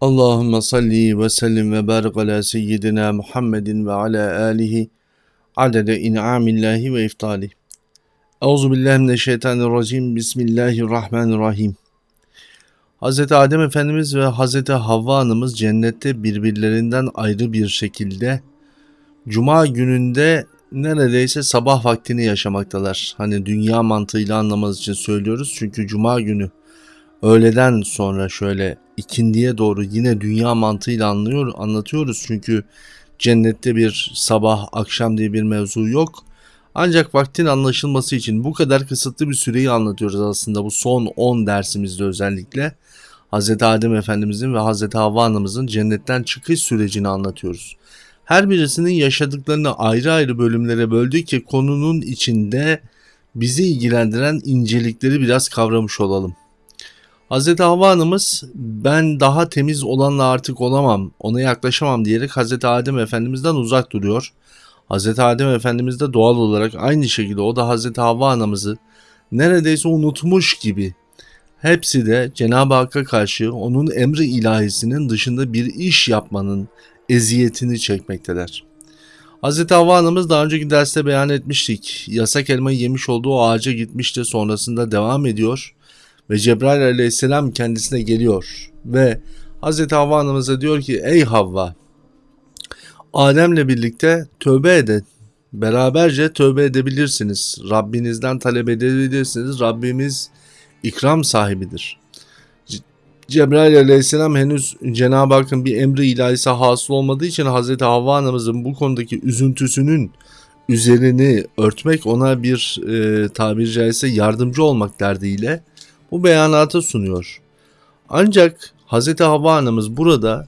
Allahümme salli ve sellim ve barik ala seyyidina Muhammedin ve ala alihi adede in'amillahi ve iftali. Euzu billahi mineşşeytanirracim. Bismillahirrahmanirrahim. Hz. Adem Efendimiz ve Hz. Havva Hanımız cennette birbirlerinden ayrı bir şekilde Cuma gününde neredeyse sabah vaktini yaşamaktalar. Hani dünya mantığıyla anlamanız için söylüyoruz. Çünkü Cuma günü öğleden sonra şöyle ikindiye doğru yine dünya mantığıyla anlıyor, anlatıyoruz. Çünkü cennette bir sabah akşam diye bir mevzu yok. Ancak vaktin anlaşılması için bu kadar kısıtlı bir süreyi anlatıyoruz aslında bu son 10 dersimizde özellikle. Hz. Adem Efendimizin ve Hz. Havva Anamızın cennetten çıkış sürecini anlatıyoruz. Her birisinin yaşadıklarını ayrı ayrı bölümlere böldük ki konunun içinde bizi ilgilendiren incelikleri biraz kavramış olalım. Hz. Havva Hanımız ben daha temiz olanla artık olamam, ona yaklaşamam diyerek Hz. Adem Efendimiz'den uzak duruyor. Hz. Adem Efendimiz de doğal olarak aynı şekilde o da Hz. Havva Anamızı neredeyse unutmuş gibi hepsi de Cenab-ı Hakk'a karşı onun emri ilahisinin dışında bir iş yapmanın eziyetini çekmekteler. Hz. Havva Hanımız daha önceki derste beyan etmiştik. Yasak elmayı yemiş olduğu ağaca gitmişti sonrasında devam ediyor ve Cebrail aleyhisselam kendisine geliyor ve Hz. Havva Hanımıza diyor ki ey Havva Adem'le birlikte tövbe edin. Beraberce tövbe edebilirsiniz. Rabbinizden talep edebilirsiniz. Rabbimiz ikram sahibidir. Cebrail aleyhisselam henüz Cenab-ı Hakk'ın bir emri ilahisi hasıl olmadığı için Hz. Havva anamızın bu konudaki üzüntüsünün üzerini örtmek ona bir e, tabiri caizse yardımcı olmak derdiyle bu beyanatı sunuyor. Ancak Hz. Havva anamız burada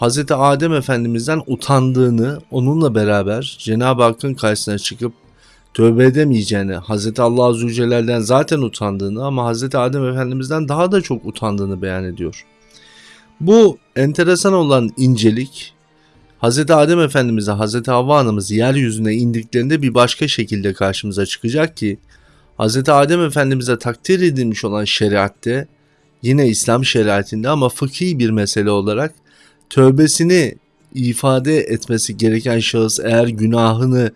Hz. Adem Efendimiz'den utandığını onunla beraber Cenab-ı Hakk'ın karşısına çıkıp tövbe edemeyeceğini, Hz. Allah Celle'den zaten utandığını ama Hz. Adem Efendimiz'den daha da çok utandığını beyan ediyor. Bu enteresan olan incelik Hz. Adem Efendimiz'e Hz. Havva Hanımız yeryüzüne indiklerinde bir başka şekilde karşımıza çıkacak ki Hz. Adem Efendimiz'e takdir edilmiş olan şeriatte yine İslam şeriatinde ama fıkhi bir mesele olarak tövbesini ifade etmesi gereken şahıs eğer günahını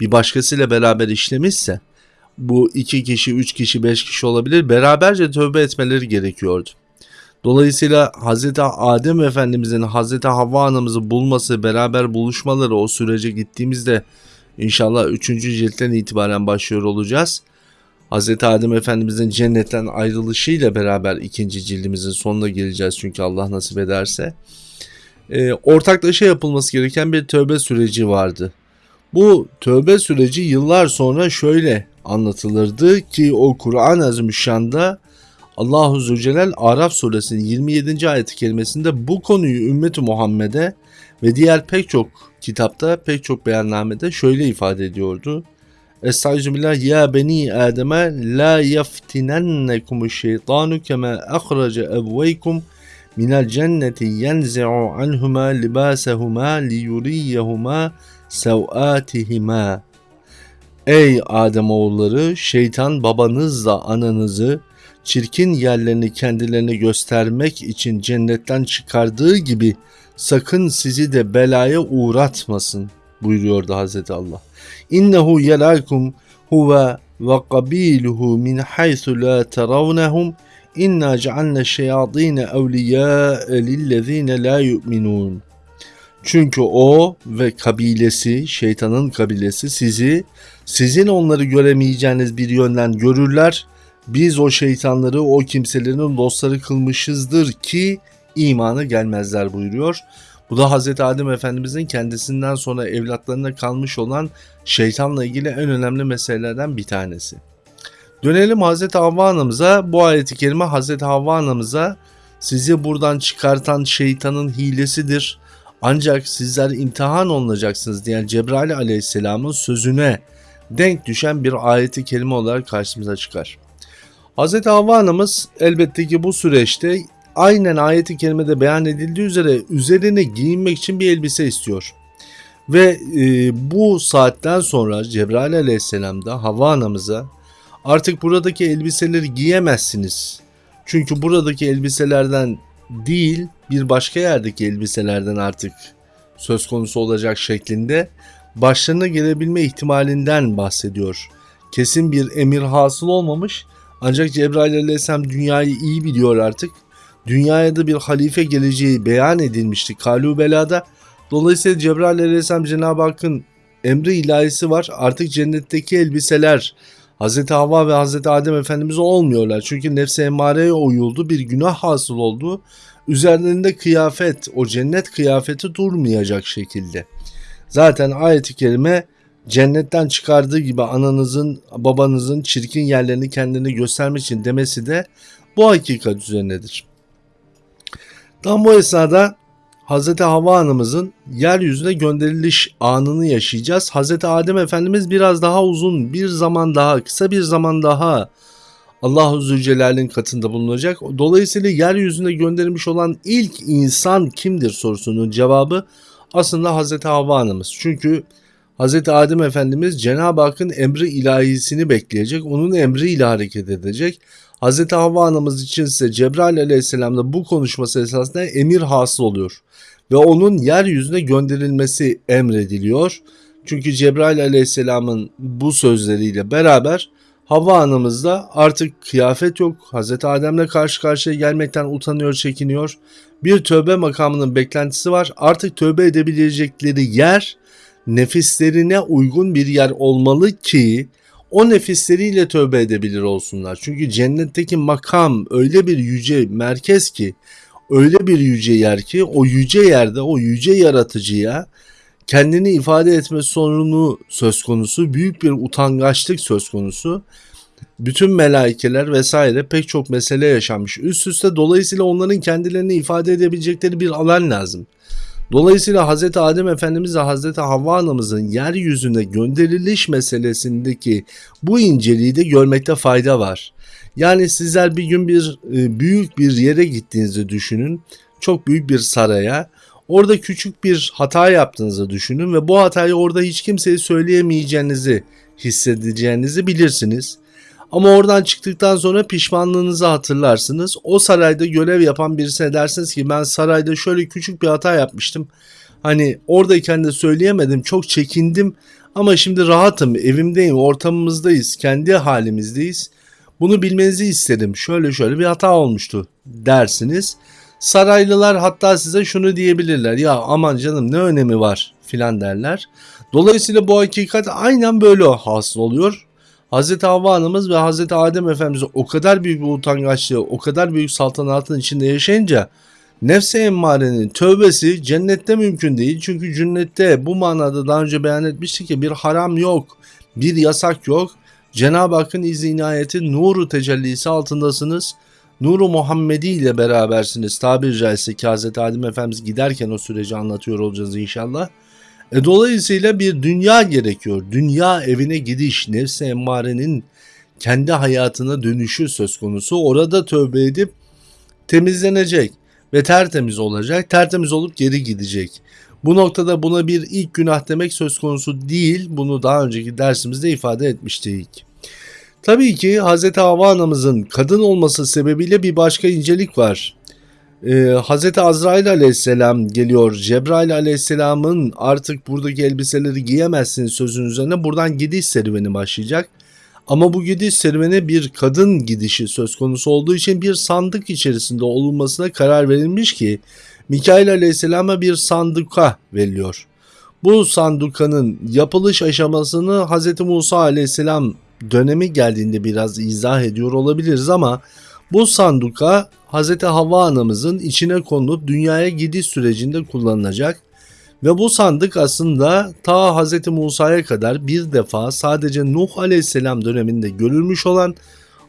bir başkasıyla beraber işlemişse bu iki kişi, üç kişi, beş kişi olabilir. Beraberce tövbe etmeleri gerekiyordu. Dolayısıyla Hz. Adem Efendimizin Hz. Havva Anamızı bulması, beraber buluşmaları o sürece gittiğimizde inşallah 3. ciltten itibaren başlıyor olacağız. Hz. Adem Efendimizin cennetten ayrılışıyla beraber ikinci cildimizin sonuna geleceğiz çünkü Allah nasip ederse. E, ortaklaşa yapılması gereken bir tövbe süreci vardı. Bu tövbe süreci yıllar sonra şöyle anlatılırdı ki o Kur'an-ı Azimüşşan'da Allahu Zülcelal Araf suresinin 27. ayeti bu konuyu ümmeti Muhammed'e ve diğer pek çok kitapta pek çok beyannamede şöyle ifade ediyordu. Estağfirullah ya beni Adem'e la yeftinennekum şeytanu kema ahraca ebveykum minel cenneti yenzi'u anhuma libasehuma liyuriyehuma sev'atihima. Ey Adem oğulları şeytan babanızla ananızı çirkin yerlerini kendilerine göstermek için cennetten çıkardığı gibi sakın sizi de belaya uğratmasın buyuruyordu Hazreti Allah. İnnehu yelakum huve ve kabiluhu min haythu la teravnehum İnna cealne şeyatine evliya lillezine la yu'minun. Çünkü o ve kabilesi, şeytanın kabilesi sizi, sizin onları göremeyeceğiniz bir yönden görürler. Biz o şeytanları o kimselerin dostları kılmışızdır ki imana gelmezler buyuruyor. Bu da Hz. Adem Efendimizin kendisinden sonra evlatlarına kalmış olan şeytanla ilgili en önemli meselelerden bir tanesi. Dönelim Hazreti Havva anamıza. Bu ayeti kerime Hazreti Havva anamıza sizi buradan çıkartan şeytanın hilesidir. Ancak sizler imtihan olunacaksınız diyen Cebrail aleyhisselamın sözüne denk düşen bir ayeti kerime olarak karşımıza çıkar. Hz. Havva anamız elbette ki bu süreçte aynen ayeti kerimede beyan edildiği üzere üzerine giyinmek için bir elbise istiyor. Ve e, bu saatten sonra Cebrail aleyhisselam da Havva anamıza Artık buradaki elbiseleri giyemezsiniz. Çünkü buradaki elbiselerden değil bir başka yerdeki elbiselerden artık söz konusu olacak şeklinde başlarına gelebilme ihtimalinden bahsediyor. Kesin bir emir hasıl olmamış ancak Cebrail aleyhisselam dünyayı iyi biliyor artık. Dünyaya da bir halife geleceği beyan edilmişti Kalubela'da. Dolayısıyla Cebrail aleyhisselam Cenab-ı Hakk'ın emri ilahisi var. Artık cennetteki elbiseler Hz. Havva ve Hz. Adem Efendimiz olmuyorlar. Çünkü nefse emmareye uyuldu. Bir günah hasıl oldu. Üzerlerinde kıyafet, o cennet kıyafeti durmayacak şekilde. Zaten ayet-i kerime cennetten çıkardığı gibi ananızın, babanızın çirkin yerlerini kendine göstermek için demesi de bu hakikat üzerinedir. Tam bu esnada Hz. Havva anamızın yeryüzüne gönderiliş anını yaşayacağız. Hz. Adem Efendimiz biraz daha uzun bir zaman daha kısa bir zaman daha Allahu Zülcelal'in katında bulunacak. Dolayısıyla yeryüzüne gönderilmiş olan ilk insan kimdir sorusunun cevabı aslında Hz. Havva anamız. Çünkü Hz. Adem Efendimiz Cenab-ı Hakk'ın emri ilahisini bekleyecek. Onun emriyle hareket edecek. Hz. Havva anamız için ise Cebrail aleyhisselamla bu konuşması esasında emir hasıl oluyor. Ve onun yeryüzüne gönderilmesi emrediliyor. Çünkü Cebrail aleyhisselamın bu sözleriyle beraber Havva anamızda artık kıyafet yok. Hz. Adem'le karşı karşıya gelmekten utanıyor, çekiniyor. Bir tövbe makamının beklentisi var. Artık tövbe edebilecekleri yer nefislerine uygun bir yer olmalı ki o nefisleriyle tövbe edebilir olsunlar. Çünkü cennetteki makam öyle bir yüce merkez ki öyle bir yüce yer ki o yüce yerde o yüce yaratıcıya kendini ifade etme sorunu söz konusu, büyük bir utangaçlık söz konusu. Bütün melaikeler vesaire pek çok mesele yaşanmış üst üste dolayısıyla onların kendilerini ifade edebilecekleri bir alan lazım. Dolayısıyla Hz. Adem Efendimiz ve Hz. Havva anamızın yeryüzüne gönderiliş meselesindeki bu inceliği de görmekte fayda var. Yani sizler bir gün bir e, büyük bir yere gittiğinizi düşünün. Çok büyük bir saraya. Orada küçük bir hata yaptığınızı düşünün ve bu hatayı orada hiç kimseye söyleyemeyeceğinizi hissedeceğinizi bilirsiniz. Ama oradan çıktıktan sonra pişmanlığınızı hatırlarsınız. O sarayda görev yapan birisine dersiniz ki ben sarayda şöyle küçük bir hata yapmıştım. Hani oradayken de söyleyemedim çok çekindim ama şimdi rahatım evimdeyim ortamımızdayız kendi halimizdeyiz. Bunu bilmenizi istedim şöyle şöyle bir hata olmuştu dersiniz. Saraylılar hatta size şunu diyebilirler ya aman canım ne önemi var filan derler. Dolayısıyla bu hakikat aynen böyle hasıl oluyor. Hz. Havva Hanımız ve Hz. Adem Efendimiz o kadar büyük bir utangaçlığı, o kadar büyük saltanatın içinde yaşayınca nefse emmarenin tövbesi cennette mümkün değil. Çünkü cennette bu manada daha önce beyan etmiştik ki bir haram yok, bir yasak yok. Cenab-ı Hakk'ın izni inayeti nuru tecellisi altındasınız. Nuru Muhammedi ile berabersiniz. Tabiri caizse ki Hz. Adem Efendimiz giderken o süreci anlatıyor olacağız inşallah. E, dolayısıyla bir dünya gerekiyor. Dünya evine gidiş, nefsi emmarenin kendi hayatına dönüşü söz konusu. Orada tövbe edip temizlenecek ve tertemiz olacak. Tertemiz olup geri gidecek. Bu noktada buna bir ilk günah demek söz konusu değil. Bunu daha önceki dersimizde ifade etmiştik. Tabii ki Hz. Havva anamızın kadın olması sebebiyle bir başka incelik var e, Hz. Azrail aleyhisselam geliyor. Cebrail aleyhisselamın artık buradaki elbiseleri giyemezsin sözün üzerine buradan gidiş serüveni başlayacak. Ama bu gidiş serüveni bir kadın gidişi söz konusu olduğu için bir sandık içerisinde olunmasına karar verilmiş ki Mikail aleyhisselama bir sanduka veriliyor. Bu sandukanın yapılış aşamasını Hz. Musa aleyhisselam dönemi geldiğinde biraz izah ediyor olabiliriz ama bu sanduka Hz. Havva anamızın içine konulup dünyaya gidiş sürecinde kullanılacak ve bu sandık aslında ta Hz. Musa'ya kadar bir defa sadece Nuh aleyhisselam döneminde görülmüş olan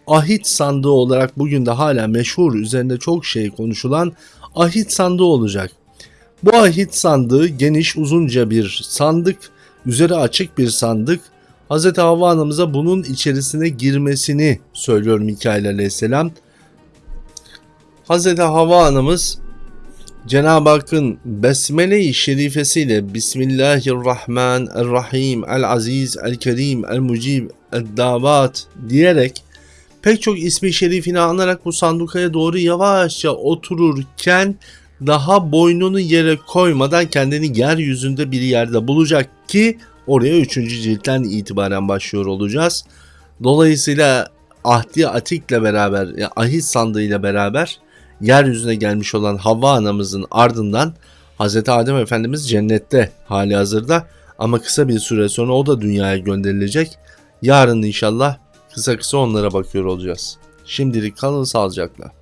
ahit sandığı olarak bugün de hala meşhur üzerinde çok şey konuşulan ahit sandığı olacak. Bu ahit sandığı geniş uzunca bir sandık, üzeri açık bir sandık. Hz. Havva anamıza bunun içerisine girmesini söylüyor Mikail aleyhisselam. Hz. Havva anamız Cenab-ı Hakk'ın Besmele-i şerifesiyle Bismillahirrahmanirrahim El-Aziz El-Kerim El-Mucib El-Davat diyerek pek çok ismi şerifini anarak bu sandukaya doğru yavaşça otururken daha boynunu yere koymadan kendini yeryüzünde bir yerde bulacak ki oraya 3. ciltten itibaren başlıyor olacağız. Dolayısıyla Ahdi Atik'le beraber, yani ahit sandığıyla beraber yeryüzüne gelmiş olan Havva anamızın ardından Hz. Adem Efendimiz cennette hali hazırda ama kısa bir süre sonra o da dünyaya gönderilecek. Yarın inşallah kısa kısa onlara bakıyor olacağız. Şimdilik kalın sağlıcakla.